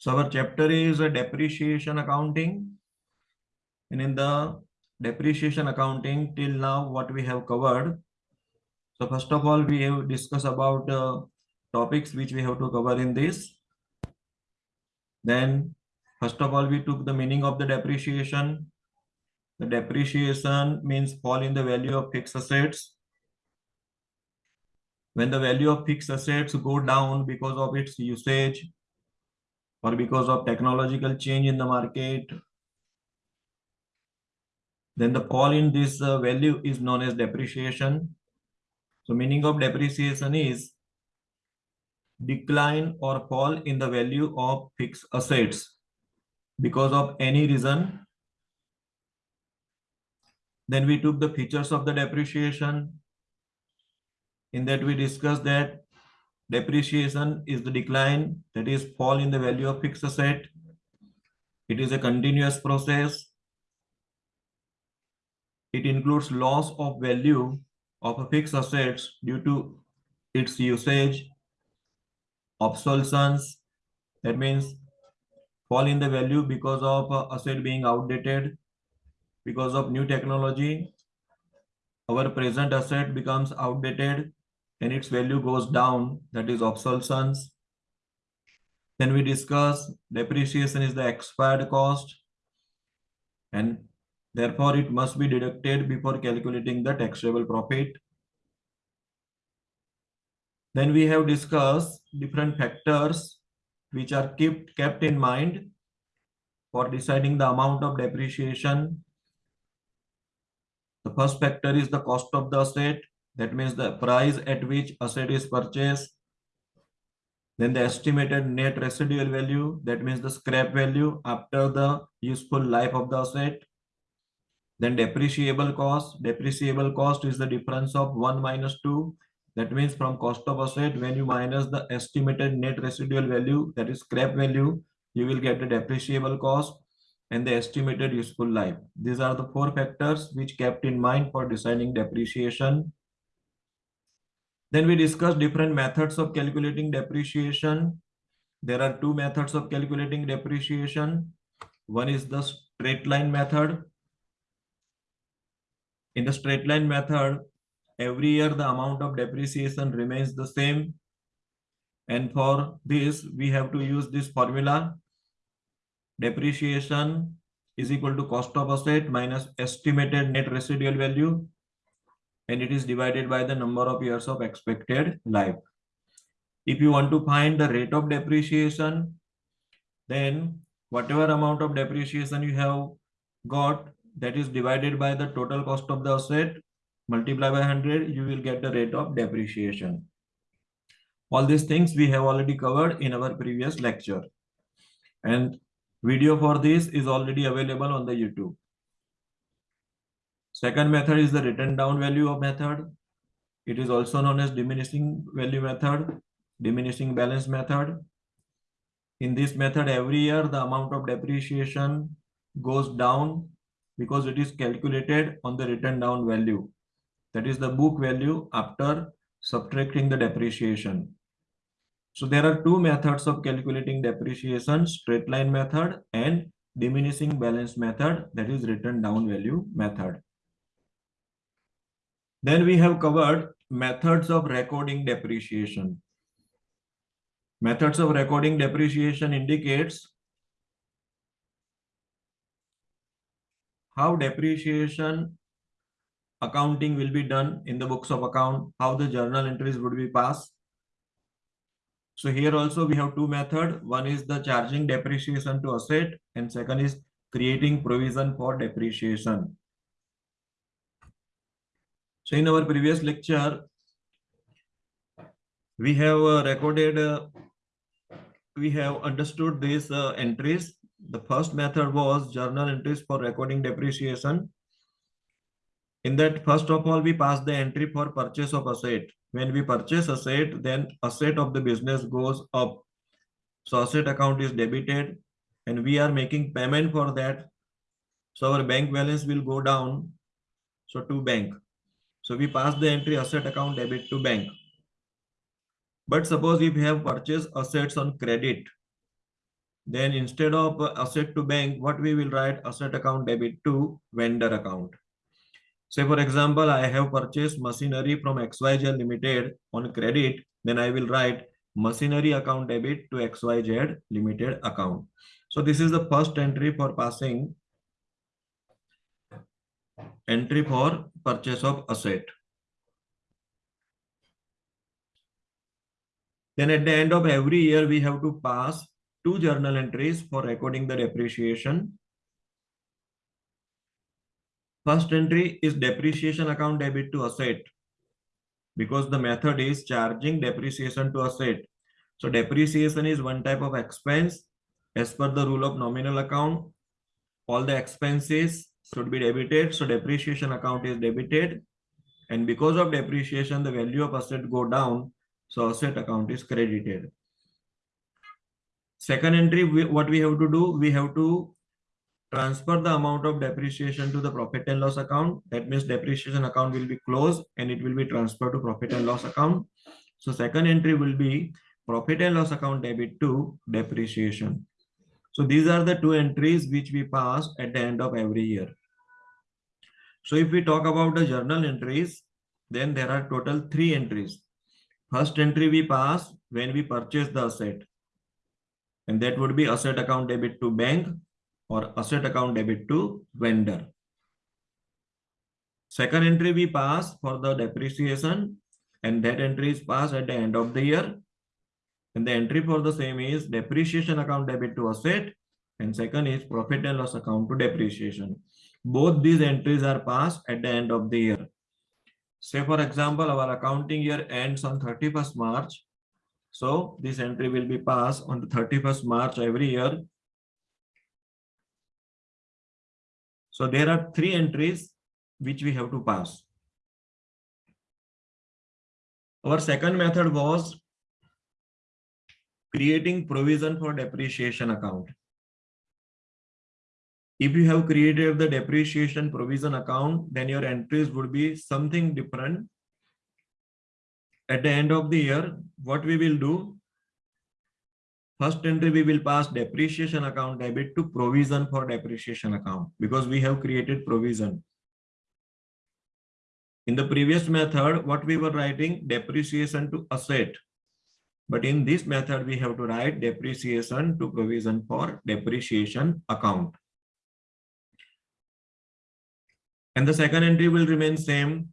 So our chapter is a depreciation accounting. And in the depreciation accounting till now, what we have covered. So first of all, we have discussed about uh, topics which we have to cover in this. Then first of all, we took the meaning of the depreciation. The depreciation means fall in the value of fixed assets. When the value of fixed assets go down because of its usage or because of technological change in the market, then the fall in this uh, value is known as depreciation. So meaning of depreciation is decline or fall in the value of fixed assets because of any reason. Then we took the features of the depreciation. In that we discussed that depreciation is the decline that is fall in the value of fixed asset. It is a continuous process. It includes loss of value of a fixed assets due to its usage, obsolescence, that means fall in the value because of uh, asset being outdated, because of new technology, our present asset becomes outdated and its value goes down, that is obsolescence. Then we discuss depreciation is the expired cost and therefore it must be deducted before calculating the taxable profit. Then we have discussed different factors which are kept, kept in mind for deciding the amount of depreciation. The first factor is the cost of the asset. That means the price at which asset is purchased. Then the estimated net residual value, that means the scrap value after the useful life of the asset. Then depreciable cost. Depreciable cost is the difference of 1 minus 2. That means from cost of asset, when you minus the estimated net residual value, that is scrap value, you will get the depreciable cost and the estimated useful life. These are the four factors which kept in mind for deciding depreciation. Then we discussed different methods of calculating depreciation. There are two methods of calculating depreciation. One is the straight line method. In the straight line method, every year the amount of depreciation remains the same. And for this, we have to use this formula. Depreciation is equal to cost of asset minus estimated net residual value and it is divided by the number of years of expected life. If you want to find the rate of depreciation, then whatever amount of depreciation you have got, that is divided by the total cost of the asset, multiply by 100, you will get the rate of depreciation. All these things we have already covered in our previous lecture. And video for this is already available on the YouTube. Second method is the written down value of method. It is also known as diminishing value method, diminishing balance method. In this method, every year the amount of depreciation goes down because it is calculated on the written down value. That is the book value after subtracting the depreciation. So there are two methods of calculating depreciation, straight line method and diminishing balance method, that is written down value method. Then we have covered methods of recording depreciation. Methods of recording depreciation indicates how depreciation accounting will be done in the books of account, how the journal entries would be passed. So here also we have two methods. One is the charging depreciation to asset and second is creating provision for depreciation. So in our previous lecture, we have uh, recorded, uh, we have understood these uh, entries. The first method was journal entries for recording depreciation. In that, first of all, we pass the entry for purchase of asset. When we purchase asset, then asset of the business goes up. So asset account is debited and we are making payment for that. So our bank balance will go down. So to bank. So we pass the entry asset account debit to bank. But suppose if we have purchased assets on credit, then instead of asset to bank, what we will write asset account debit to vendor account. Say for example, I have purchased machinery from XYZ Limited on credit, then I will write machinery account debit to XYZ Limited account. So this is the first entry for passing entry for purchase of asset. Then at the end of every year, we have to pass two journal entries for recording the depreciation. First entry is depreciation account debit to asset because the method is charging depreciation to asset. So depreciation is one type of expense as per the rule of nominal account. All the expenses should be debited. So depreciation account is debited. And because of depreciation, the value of asset go down. So asset account is credited. Second entry, we, what we have to do, we have to transfer the amount of depreciation to the profit and loss account. That means depreciation account will be closed and it will be transferred to profit and loss account. So second entry will be profit and loss account debit to depreciation. So these are the two entries which we pass at the end of every year. So if we talk about the journal entries, then there are total three entries. First entry we pass when we purchase the asset. And that would be asset account debit to bank or asset account debit to vendor. Second entry we pass for the depreciation and that entry is passed at the end of the year. And the entry for the same is depreciation account debit to asset and second is profit and loss account to depreciation. Both these entries are passed at the end of the year. Say for example, our accounting year ends on 31st March so this entry will be passed on the 31st March every year. So there are three entries which we have to pass. Our second method was creating provision for depreciation account. If you have created the depreciation provision account, then your entries would be something different at the end of the year, what we will do, first entry we will pass depreciation account debit to provision for depreciation account because we have created provision. In the previous method, what we were writing depreciation to asset. But in this method, we have to write depreciation to provision for depreciation account. And the second entry will remain same.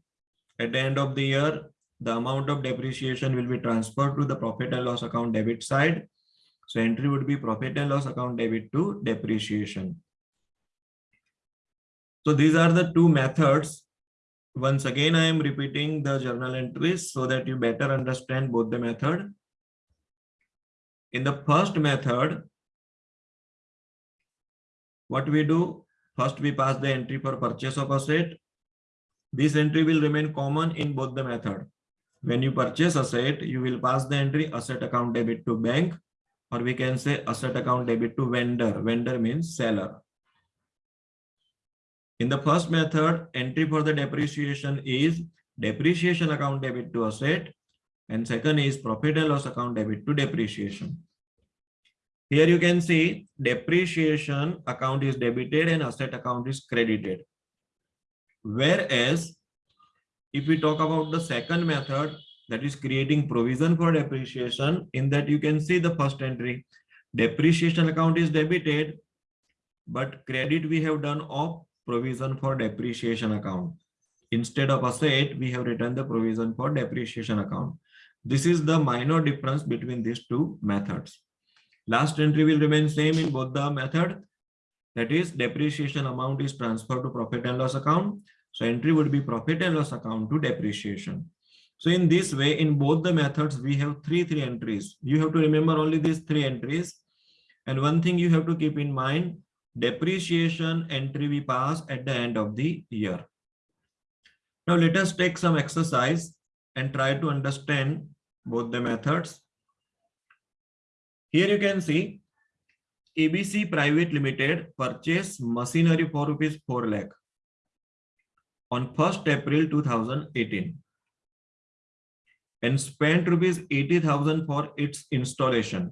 At the end of the year, the amount of depreciation will be transferred to the profit and loss account debit side. So entry would be profit and loss account debit to depreciation. So these are the two methods. Once again, I am repeating the journal entries so that you better understand both the method. In the first method, what we do, first we pass the entry for purchase of asset. This entry will remain common in both the method. When you purchase asset, you will pass the entry asset account debit to bank, or we can say asset account debit to vendor. Vendor means seller. In the first method, entry for the depreciation is depreciation account debit to asset, and second is profit and loss account debit to depreciation. Here you can see depreciation account is debited and asset account is credited. Whereas if we talk about the second method, that is creating provision for depreciation, in that you can see the first entry. Depreciation account is debited, but credit we have done of provision for depreciation account. Instead of asset, we have written the provision for depreciation account. This is the minor difference between these two methods. Last entry will remain same in both the method. That is depreciation amount is transferred to profit and loss account so entry would be profit and loss account to depreciation. So in this way, in both the methods, we have three, three entries. You have to remember only these three entries. And one thing you have to keep in mind, depreciation entry we pass at the end of the year. Now let us take some exercise and try to understand both the methods. Here you can see ABC Private Limited purchase machinery for rupees 4 lakh on 1st April 2018 and spent rupees 80,000 for its installation.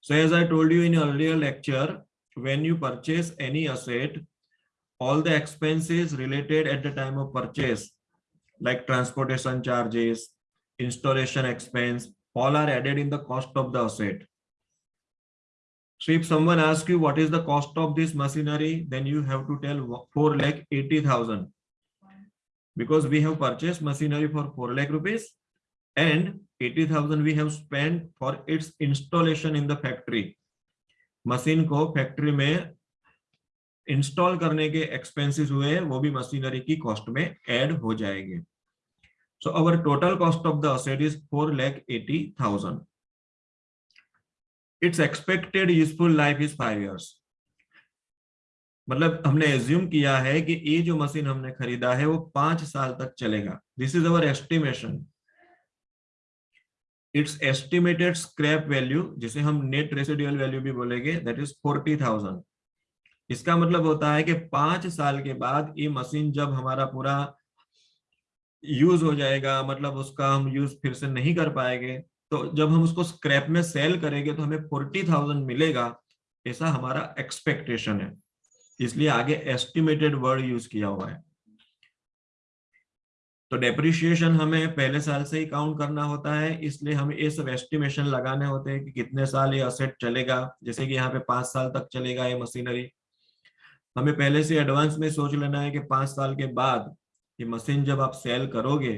So as I told you in earlier lecture, when you purchase any asset, all the expenses related at the time of purchase, like transportation charges, installation expense, all are added in the cost of the asset. So if someone asks you what is the cost of this machinery, then you have to tell 4 lakh 80,000 because we have purchased machinery for 4 lakh rupees and 80,000 we have spent for its installation in the factory. Machine को factory में install करने के expenses हुए वो भी machinery की cost में add हो जाएँगे our total cost of the asset is four lakh eighty thousand its expected useful life is five years मतलब हमने एज्यूम किया है कि ये जो मशीन हमने खरीदा है, वो पाँच साल तक चलेगा। This is our estimation its estimated scrap value जिसे हम नेट रेसिडुअल वैल्यू भी बोलेंगे दैट इज़ फोर्टी थाउज़ेंड इसका मतलब होता है कि पाँच साल के बाद ये मशीन जब हमारा पूरा यूज़ हो जाएगा मतलब उसका हम यूज़ फिर से नहीं कर पाएँगे। तो जब हम उसको स्क्रैप में सेल करेंगे तो हमें फोर्टी थाउज़ेंड मिलेगा, ऐसा हमारा एक्सपेक्टेशन है। इसलिए आगे एस्टिमेटेड वर्ड यूज़ किया हुआ है। तो डेप्रिशिएशन हमें पहले साल से ही काउंट करना होता है, इसलिए हमें ये सब एस्टिमेशन लगाने होते हैं कि कितने साल ये असेट चलेगा, जैसे कि यहाँ पे पाँच साल तक चलेगा ये मशीनरी हमें पहले से एडवांस में सोच लेना है कि पाँच साल के बाद ये मशीन जब आप सेल करोगे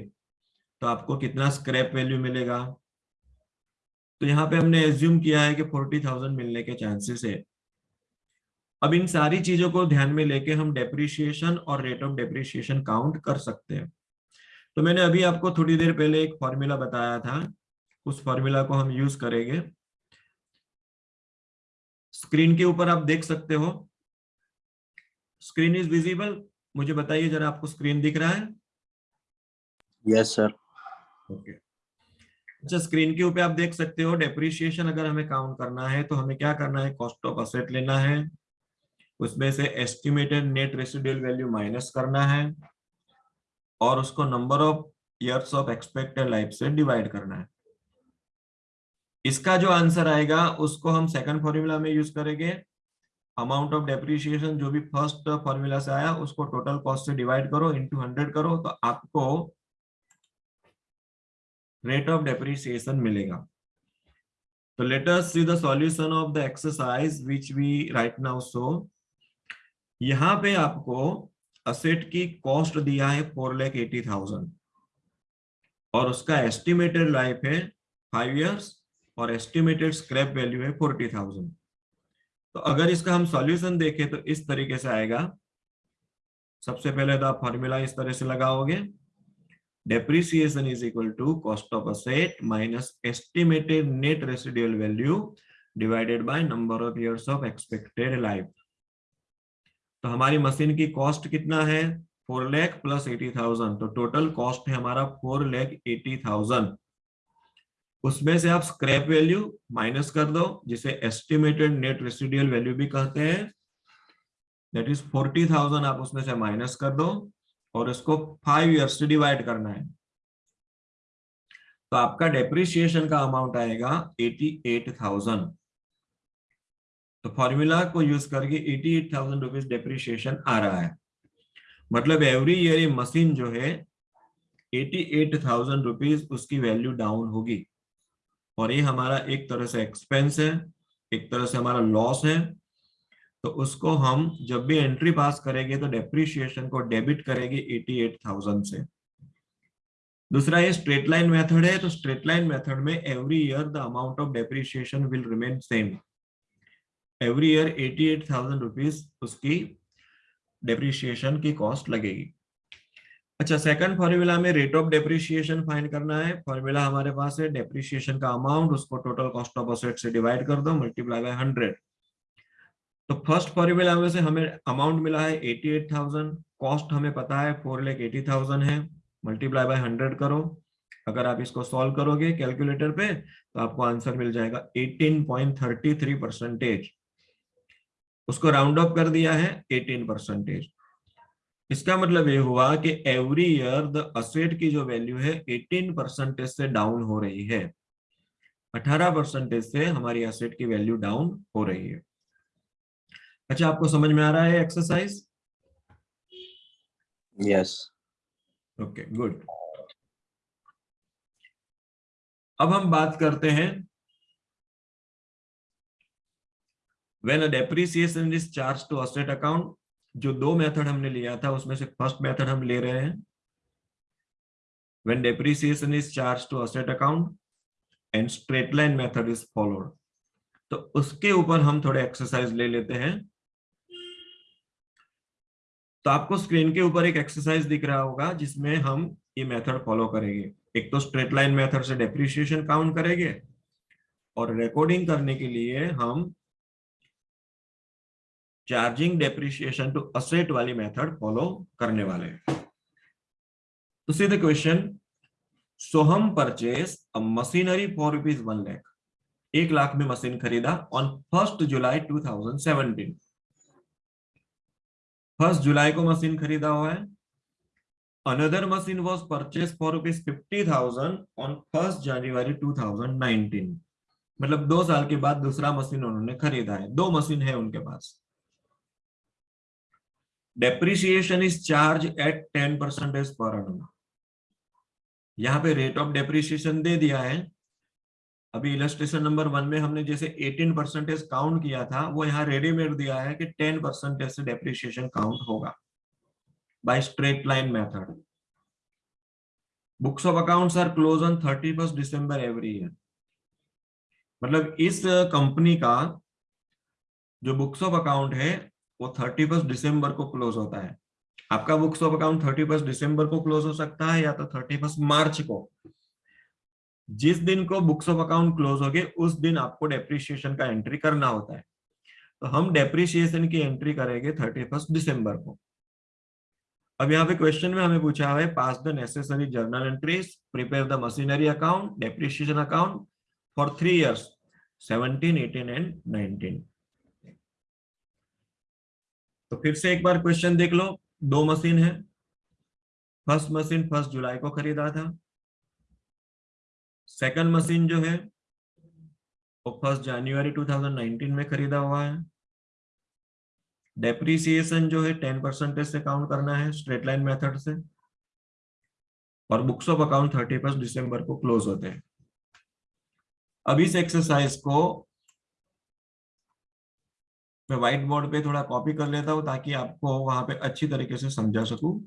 तो आपको कितना स्क्रैप वैल्यू मिलेगा? तो यहाँ पे हमने एज्यूम किया है कि फोर्टी थाउज़ेंड मिलने के चांसेस है। अब इन सारी चीज़ों को ध्यान में लेके हम डेप्रिशिएशन और रेट ऑफ़ डेप्रिशिएशन काउंट कर सकते हैं। तो मैंने अभी आपको थोड़ी देर पहले एक फॉर्मूला बताया था। उस फॉर्मूला को हम यूज़ करेंगे। स्क्रीन के ऊपर आप देख सकते हो। स्क्रीन इज़ विजिबल मुझे बताइए जरा आपको स्क्रीन दिख रहा है? यस सर ओके अच्छा स्क्रीन के ऊपर आप देख सकते हो डेप्रिशिएशन अगर हमें काउंट करना है तो हमें क्या करना है? कॉस्ट ऑफ़ असेट लेना है। उसमें से estimated net residual value minus करना है। और उसको number of years of expected life से डिवाइड करना है। इसका जो आंसर आएगा उसको हम सेकंड फॉर्मूला में यूज़ करेंगे। अमाउंट ऑफ़ डेप्रिशिएशन जो भी फ़र्स्ट फॉर्मूला से आया, उसको टोटल कॉस्ट से डिवाइड करो इनटू हंड्रेड करो तो आपको रेट ऑफ़ डेप्रिसिएशन मिलेगा। तो us see the solution of the exercise which we write now so यहाँ पे आपको असेट की कॉस्ट दिया है फोर लैख एटी थाउज़ेंड और उसका एस्टिमेटेड लाइफ है फाइव इयर्स और एस्टिमेटेड स्क्रैप वैल्यू है फोर्टी थाउज़ेंड तो अगर इसका हम सॉल्यूशन देखें तो इस तरीके से आएगा। सबसे पहले तो आप फॉर्मूला इस तरह से लगाओगे। Depreciation is equal to cost of asset minus estimated net residual value divided by number of years of expected life तो हमारी मशीन की कॉस्ट कितना है? Four lakh plus eighty thousand तो टोटल कॉस्ट है हमारा फोर लैख एटी थाउज़ेंड उसमें से आप स्क्रैप वैल्यू माइनस कर दो, जिसे एस्टिमेटेड नेट रेसिडियल वैल्यू भी कहते हैं। दैट इज़ फोर्टी थाउज़ेंड आप उसमें से माइनस कर दो और इसको फाइव ईयर्स से डिवाइड करना है। तो आपका डेप्रिसिएशन का अमाउंट आएगा एटी एट थाउज़ेंड तो फॉर्मूला को यूज़ करके eighty eight thousand rupees depreciation आ रहा है। मतलब एवरी ईयर ये मशीन जो है एटी एट थाउज़ेंड रुपीज़ उसकी वैल्यू डाउन होगी। और ये हमारा एक तरह से एक्सपेंस है, एक तरह से हमारा लॉस है। तो उसको हम जब भी एंट्री पास करेंगे तो डेप्रिशिएशन को डेबिट करेंगे एटी एट थाउज़ेंड से। दूसरा ये स्ट्रेट लाइन मेथड है तो स्ट्रेट लाइन मेथड में every year the amount of depreciation will remain same every year eighty eight thousand rupees उसकी डेप्रिशिएशन की कॉस्ट लगेगी। अच्छा सेकंड फॉर्मूला में रेट ऑफ़ डेप्रिशिएशन फाइंड करना है। फॉर्मूला हमारे पास है डेप्रिशिएशन का अमाउंट उसको टोटल कॉस्ट ऑफ़ असेट से डिवाइड कर दो मल्टीप्लाई बाय हंड्रेड तो फ़र्स्ट फॉर्मूला में से हमें अमाउंट मिला है एटी एट थाउज़ेंड कॉस्ट हमें पता है फोर लेख एटी थाउज़ेंड है। मल्टीप्लाई बाय हंड्रेड करो। अगर आप इसको सॉल्व करोगे कैलकुलेटर पे तो आपको आंसर मिल जाएगा 18.33 परसेंटेज उसको राउंड ऑफ़ कर दिया है 18 परसेंटेज इसका मतलब ये हुआ कि एवरी ईयर द असेट की जो वैल्यू है 18 परसेंटेज से डाउन हो रही है। 18 परसेंटेज से हमारी असेट की वैल्यू डाउन हो रही है। अच्छा आपको समझ में आ रहा है एक्सरसाइज यस ओके गुड अब हम बात करते हैं when a depreciation is charged to asset account जो दो मेथड हमने लिया था, उसमें से फ़र्स्ट मेथड हम ले रहे हैं। When depreciation is charged to asset account and straight line method is followed. तो उसके ऊपर हम थोड़े एक्सरसाइज ले लेते हैं। तो आपको स्क्रीन के ऊपर एक एक्सरसाइज दिख रहा होगा, जिसमें हम ये मेथड फॉलो करेंगे। एक तो स्ट्रेट लाइन मेथड से डेप्रिसिएशन काउंट करेंगे और रिकॉर्डिंग करने के लिए हम चार्जिंग डेप्रिसिएशन टू असेट वाली मेथड फॉलो करने वाले तो see the question, Soham purchase a machinery for rupees one lakh. एक लाख में मशीन खरीदा ऑन फ़र्स्ट जुलाई 2017 फ़र्स्ट जुलाई को मशीन खरीदा हुआ है। Another machine was purchase for rupees fifty thousand on first January 2019 मतलब दो साल के बाद दूसरा मशीन उन्होंने खरीदा है। दो मशीन है उनके पास। Depreciation is charge at ten percentage per annum. यहाँ पे रेट ऑफ़ डेप्रिसिएशन दे दिया है। अभी इलस्ट्रेशन नंबर वन में हमने जैसे 18 परसेंटेज काउंट किया था, वो यहाँ रेडीमेड दिया है कि 10 परसेंटेज से डेप्रिसिएशन काउंट होगा। By straight line method books of accounts are close on thirty first December every year मतलब इस कंपनी का जो बुक्स ऑफ़ अकाउंट है वो थर्टी फ़र्स्ट डिसम्बर को क्लोज होता है। आपका books of account thirty first December को क्लोज हो सकता है या तो थर्टी फ़र्स्ट मार्च को। जिस दिन को बुक्स ऑफ़ अकाउंट क्लोज हो गए उस दिन आपको डेप्रिसिएशन का एंट्री करना होता है। तो हम डेप्रिसिएशन की एंट्री करेंगे थर्टी फ़र्स्ट दिसंबर को। अब यहाँ पे क्वेश्चन में हमें पूछा है pass the necessary journal entries prepare the machinery account depreciation account for three years 17, 18 and 19 तो फिर से एक बार क्वेश्चन देख लो। दो मशीन है। फ़र्स्ट मशीन फ़र्स्ट जुलाई को खरीदा था। सेकंड मशीन जो है, वो फ़र्स्ट जनवरी 2019 में खरीदा हुआ है। डेप्रिसिएशन जो है टेन परसेंटेज से काउंट करना है स्ट्रेट लाइन मेथड से। और books of account thirty first December को क्लोज होते हैं। अब इस एक्सरसाइज को मैं व्हाइट बोर्ड पे थोड़ा कॉपी कर लेता हूँ ताकि आपको वहाँ पे अच्छी तरीके से समझा सकूँ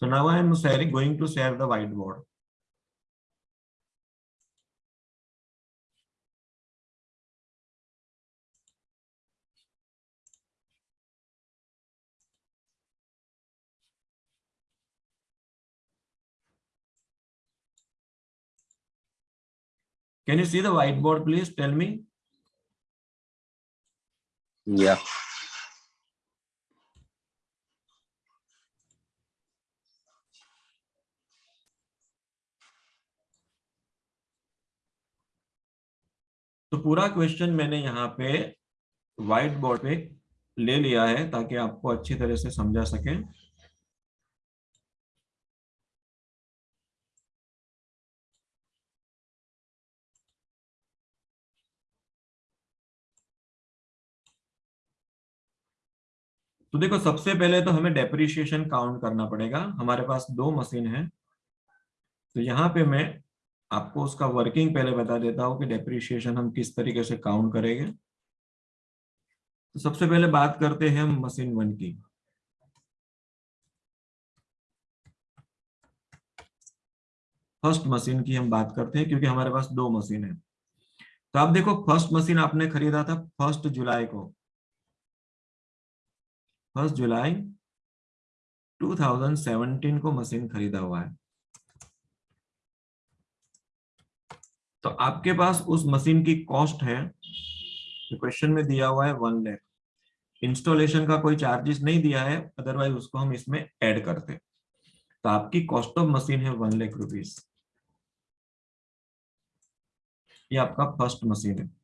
so now I am sharing going to share the white board Can you see the whiteboard, please? Tell me. Yeah. तो पूरा क्वेश्चन मैंने यहाँ पे व्हाइट बोर्ड पे ले लिया है ताकि आपको अच्छी तरह से समझा सके तो देखो, सबसे पहले तो हमें डेप्रिसिएशन काउंट करना पड़ेगा। हमारे पास दो मशीन है। तो यहाँ पे मैं आपको उसका वर्किंग पहले बता देता हूँ कि डेप्रिसिएशन हम किस तरीके से काउंट करेंगे। तो सबसे पहले बात करते हैं हम मशीन वन की। फ़र्स्ट मशीन की हम बात करते हैं, क्योंकि हमारे पास दो मशीन है। तो आप देखो फ़र्स्ट मशीन आपने खरीदा था फ़र्स्ट जुलाई को। फ़र्स्ट जुलाई 2017 को मशीन खरीदा हुआ है। तो आपके पास उस मशीन की कॉस्ट है क्वेश्चन में दिया हुआ है वन लैख। इंस्टॉलेशन का कोई चार्जेस नहीं दिया है अदरवाइज़ उसको हम इसमें ऐड करते। तो आपकी कॉस्ट ऑफ़ मशीन है वन लाख रुपीज़ ये आपका फ़र्स्ट मशीन है।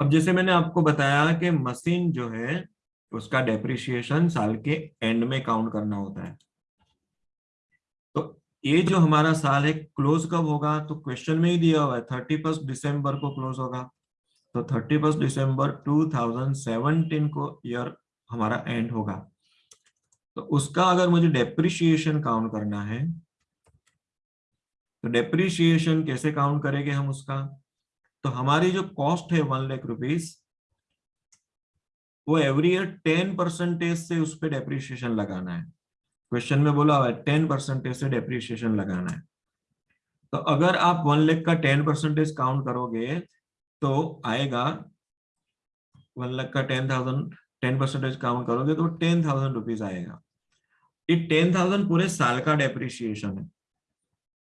अब जैसे मैंने आपको बताया कि मशीन जो है, उसका डेप्रिशिएशन साल के एंड में काउंट करना होता है। तो ये जो हमारा साल है क्लोज कब होगा? तो क्वेश्चन में ही दिया हुआ है थर्टी फ़र्स्ट दिसंबर को क्लोज होगा। तो थर्टी फ़र्स्ट दिसंबर 2017 को ईयर हमारा एंड होगा। तो उसका अगर मुझे डेप्रिसिएशन काउंट करना है तो डेप्रिसिएशन कैसे काउंट करेंगे हम उसका? तो हमारी जो कॉस्ट है वन लाख रुपीस वो एवरी ईयर टेन परसेंटेज से उस पर डेप्रिसिएशन लगाना है। क्वेश्चन में बोला हुआ है टेन परसेंटेज से डेप्रिसिएशन लगाना है। तो अगर आप वन लाख का टेन परसेंटेज काउंट करोगे तो आएगा वन लाख का ten thousand ten percentage count करोगे तो टेन थाउज़ेंड रुपीज़ आएगा। ये टेन थाउज़ेंड पूरे साल का डेप्रिसिएशन है।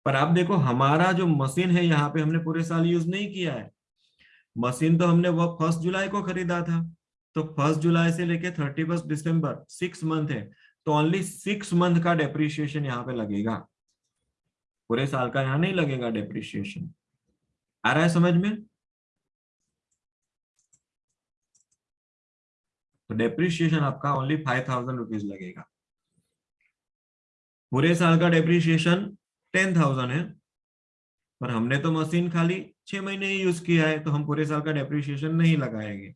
पर आप देखो, हमारा जो मशीन है, यहाँ पे हमने पूरे साल यूज़ नहीं किया है। मशीन तो हमने वो फ़र्स्ट जुलाई को खरीदा था। तो फ़र्स्ट जुलाई से लेके thirty first December six month है। तो ओनली सिक्स मंथ का डेप्रिसिएशन यहाँ पे लगेगा। पूरे साल का यहाँ नहीं लगेगा डेप्रिसिएशन आ रहा है समझ में? तो डेप्रिसिएशन आपका ओनली फाइव थाउज़ेंड रुपीज़ लगेगा। पूरे साल का डेप्रिसिएशन टेन थाउज़ेंड है। पर हमने तो मशीन खाली छह महीने ही यूज़ किया है तो हम पूरे साल का डेप्रिसिएशन नहीं लगाएँगे।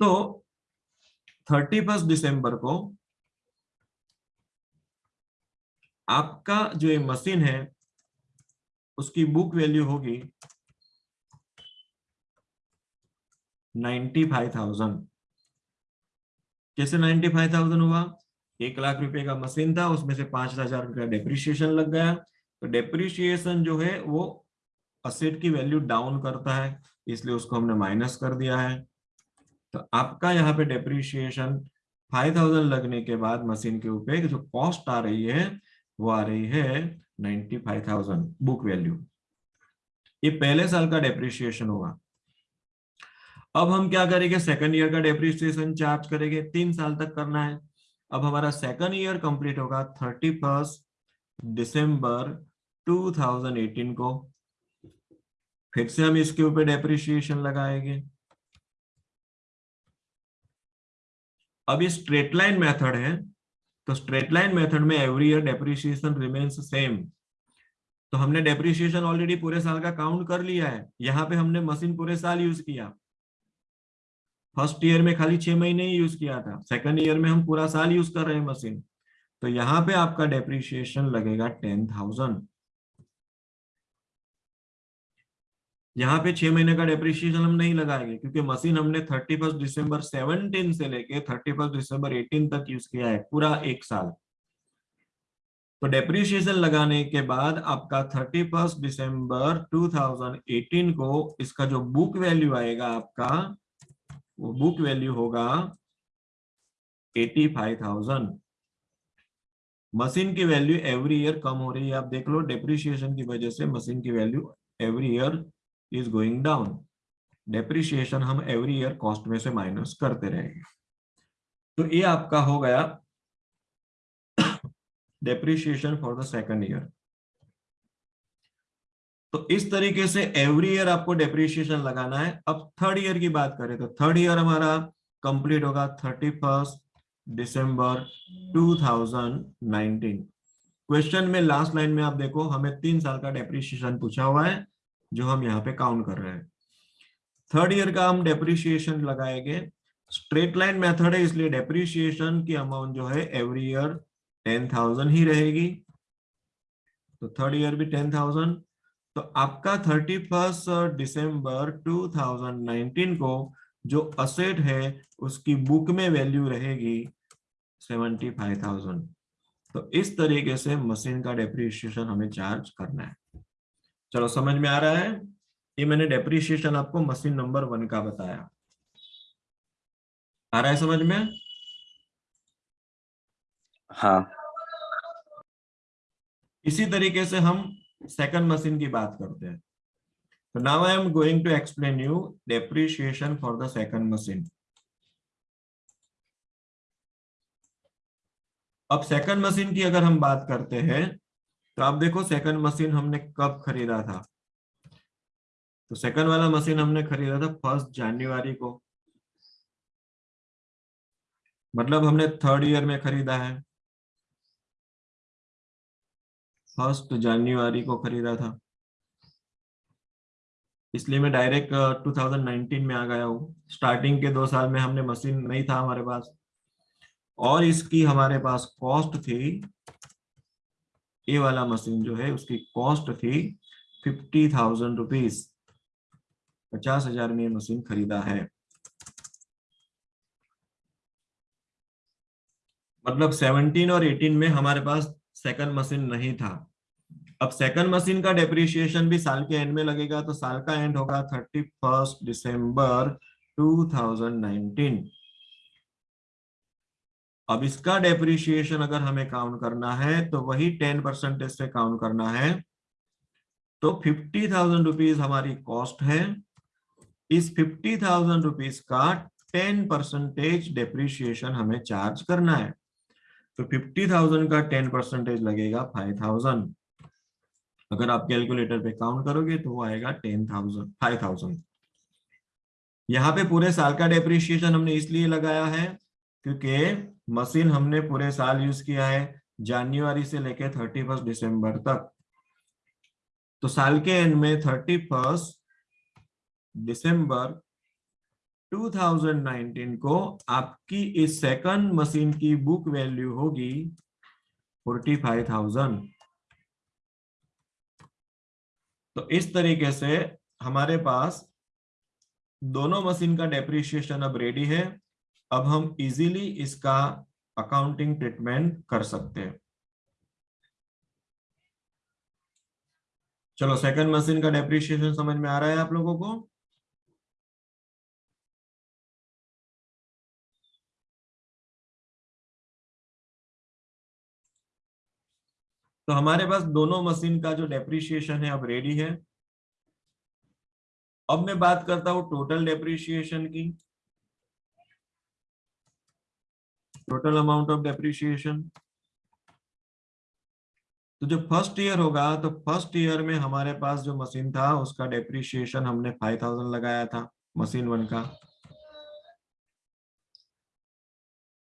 तो थर्टी फ़र्स्ट दिसंबर को आपका जो ये मशीन है, उसकी बुक वैल्यू होगी नाइन्टी फाइव थाउज़ेंड कैसे नाइन्टी फाइव थाउज़ेंड हुआ? एक लाख रुपए का मशीन था, उसमें से पाँच हज़ार रुपया डेप्रिसिएशन लग गया। तो डेप्रिसिएशन जो है, वो असेट की वैल्यू डाउन करता है, इसलिए उसको हमने माइनस कर दिया है। तो आपका यहाँ पे डेप्रिसिएशन फाइव थाउज़ेंड लगने के बाद मशीन के ऊपर जो कॉस्ट आ रही है, वो आ रही है ninety five thousand book value ये पहले साल का डेप्रिसिएशन होगा। अब हम क्या करेंगे? सेकंड ईयर का डेप्रिसिएशन चार्ज करेंगे। तीन साल तक करना है। अब हमारा सेकंड ईयर कंप्लीट होगा थर्टी फ़र्स्ट दिसंबर 2018 को। फिर से हम इसके ऊपर डेप्रिसिएशन लगाएँगे। अब ये स्ट्रेट लाइन मेथड है तो स्ट्रेट लाइन मेथड में every year depreciation remains same तो हमने डेप्रिशिएशन ऑलरेडी पूरे साल का काउंट कर लिया है, यहाँ पे हमने मशीन पूरे साल यूज़ किया। फ़र्स्ट ईयर में खाली छह महीने ही यूज़ किया था, सेकंड ईयर में हम पूरा साल यूज़ कर रहे हैं मशीन। तो यहाँ पे आपका डेप्रिसिएशन लगेगा टेन थाउज़ेंड। यहाँ पे छह महीने का डेप्रिसिएशन हम नहीं लगाएँगे, क्योंकि मशीन हमने थर्टी फ़र्स्ट दिसंबर सेवनटीन से लेके थर्टी फ़र्स्ट दिसंबर एटीन तक यूज़ किया है, पूरा एक साल। तो डेप्रिसिएशन लगाने के बाद आपका थर्टी फ़र्स्ट दिसंबर 2018 को इसका जो बुक वैल्यू आएगा आपका वो बुक वैल्यू होगा एटी फाइव थाउज़ेंड मशीन की वैल्यू एवरी ईयर कम हो रही है। आप देख लो डेप्रिसिएशन की वजह से मशीन की value every year is going down depreciation हम एवरी ईयर कॉस्ट में से माइनस करते रहेंगे। तो ये आपका हो गया depreciation for the second year तो इस तरीके से एवरी ईयर आपको डेप्रिसिएशन लगाना है। अब थर्ड ईयर की बात करें तो थर्ड ईयर हमारा कंप्लीट होगा थर्टी फ़र्स्ट दिसंबर 2019 क्वेश्चन में लास्ट लाइन में आप देखो, हमें तीन साल का डेप्रिसिएशन पूछा हुआ है, जो हम यहाँ पे काउंट कर रहे हैं। थर्ड ईयर का हम डेप्रिसिएशन लगाएँगे। स्ट्रेट लाइन मेथड है, इसलिए डेप्रिसिएशन की अमाउंट जो है एवरी ईयर टेन थाउज़ेंड ही रहेगी। तो थर्ड ईयर भी टेन थाउज़ेंड तो आपका thirty first December two thousand nineteen को जो असेट है उसकी बुक में वैल्यू रहेगी सेवेंटी फाइव थाउज़ेंड तो इस तरीके से मशीन का डेप्रिसिएशन हमें चार्ज करना है। चलो समझ में आ रहा है? ये मैंने डेप्रिसिएशन आपको मशीन नंबर वन का बताया। आ रहा है समझ में? हाँ। इसी तरीके से हम सेकंड मशीन की बात करते हैं। तो now I am going to explain you depreciation for the second machine अब सेकंड मशीन की अगर हम बात करते हैं तो आप देखो सेकंड मशीन हमने कब खरीदा था? तो सेकंड वाला मशीन हमने खरीदा था फ़र्स्ट जनवरी को। मतलब हमने थर्ड ईयर में खरीदा है। फ़र्स्ट जनवरी को खरीदा था। इसलिए मैं डायरेक्ट 2019 में आ गया हूँ। स्टार्टिंग के दो साल में हमने मशीन नहीं था हमारे पास। और इसकी हमारे पास कॉस्ट थी, ये वाला मशीन जो है, उसकी कॉस्ट थी फिफ्टी थाउज़ेंड रुपीज़ पचास हज़ार में मशीन खरीदा है। मतलब 17 और 18 में हमारे पास सेकंड मशीन नहीं था। अब सेकंड मशीन का डेप्रिसिएशन भी साल के एंड में लगेगा तो साल का एंड होगा थर्टी फ़र्स्ट दिसंबर 2019 अब इसका डेप्रिसिएशन अगर हमें काउंट करना है तो वही टेन परसेंटेज से काउंट करना है। तो फिफ्टी थाउज़ेंड रुपीज़ हमारी कॉस्ट है। इस फिफ्टी थाउज़ेंड रुपीज़ का टेन परसेंटेज डेप्रिसिएशन हमें चार्ज करना है। तो फिफ्टी थाउज़ेंड का टेन परसेंटेज लगेगा फाइव थाउज़ेंड अगर आप कैलकुलेटर पे काउंट करोगे तो वो आएगा टेन थाउज़ेंड फाइव थाउज़ेंड यहाँ पे पूरे साल का डेप्रिशिएशन हमने इसलिए लगाया है क्योंकि मशीन हमने पूरे साल यूज़ किया है जनवरी से लेके थर्टी फ़र्स्ट दिसंबर तक। तो साल के एंड में थर्टी फ़र्स्ट दिसंबर 2019 को आपकी इस सेकंड मशीन की बुक वैल्यू होगी 45,000 तो इस तरीके से हमारे पास दोनों मशीन का डेप्रिशिएशन अब रेडी है। अब हम इजीली इसका अकाउंटिंग ट्रीटमेंट कर सकते हैं। चलो सेकंड मशीन का डेप्रिशिएशन समझ में आ रहा है आप लोगों को? तो हमारे पास दोनों मशीन का जो डेप्रिशिएशन है, अब रेडी है। अब मैं बात करता हूँ टोटल डेप्रिशिएशन की। टोटल अमाउंट ऑफ़ डेप्रिशिएशन तो जो फ़र्स्ट ईयर होगा तो फ़र्स्ट ईयर में हमारे पास जो मशीन था, उसका डेप्रिशिएशन हमने फाइव थाउज़ेंड लगाया था मशीन वन का।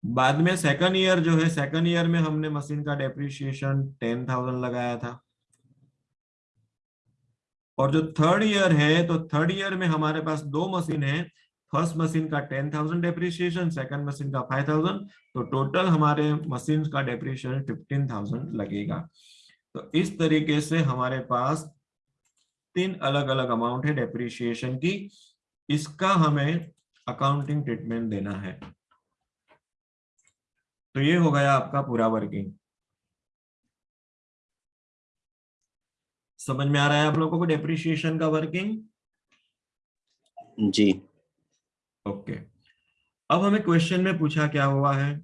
बाद में सेकंड ईयर जो है सेकंड ईयर में हमने मशीन का डेप्रिशिएशन टेन थाउज़ेंड लगाया था। और जो थर्ड ईयर है तो थर्ड ईयर में हमारे पास दो मशीन है। फ़र्स्ट मशीन का ten thousand depreciation second machine का फाइव थाउज़ेंड तो टोटल हमारे मशीन का डेप्रिशिएशन फिफ्टीन थाउज़ेंड लगेगा। तो इस तरीके से हमारे पास तीन अलग अलग अमाउंट है डेप्रिशिएशन की। इसका हमें अकाउंटिंग ट्रीटमेंट देना है। तो ये हो गया आपका पूरा वर्किंग। समझ में आ रहा है आप लोगों को डेप्रिशिएशन का वर्किंग जी। ओके अब हमें क्वेश्चन में पूछा क्या हुआ है?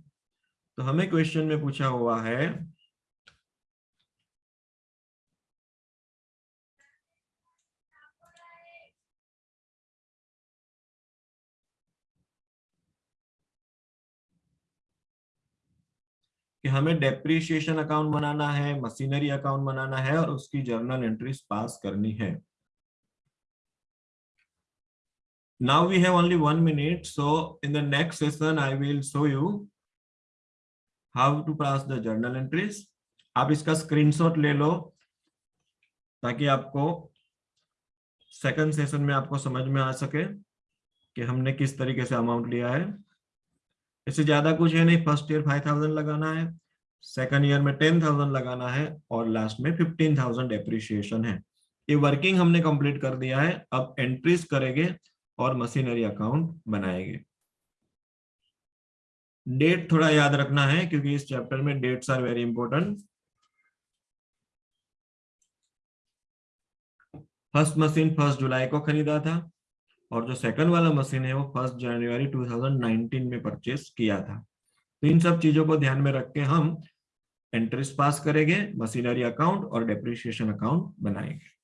तो हमें क्वेश्चन में पूछा हुआ है कि हमें डेप्रिशिएशन अकाउंट बनाना है मशीनरी अकाउंट बनाना है और उसकी जर्नल एंट्रीज पास करनी है। Now we have only one minute, so in the next session i will show you how to pass the journal entries. आप इसका स्क्रीनशॉट ले लो ताकि आपको सेकंड सेशन में आपको समझ में आ सके कि हमने किस तरीके से अमाउंट लिया है। इससे ज़्यादा कुछ है नहीं। फ़र्स्ट ईयर फाइव थाउज़ेंड लगाना है सेकंड ईयर में टेन थाउज़ेंड लगाना है और लास्ट में फिफ्टीन थाउज़ेंड एप्रिशिएशन है। ये वर्किंग हमने कंप्लीट कर दिया है, अब एंट्रीज करेंगे और मशीनरी अकाउंट बनाएँगे। डेट थोड़ा याद रखना है, क्योंकि इस चैप्टर में dates are very important first machine first July को खरीदा था। और जो सेकंड वाला मशीन है, वो फ़र्स्ट जनवरी 2019 में परचेस किया था। तो इन सब चीज़ों को ध्यान में रख के हम एंट्रीज पास करेंगे मशीनरी अकाउंट और डेप्रिशिएशन अकाउंट बनाएँगे।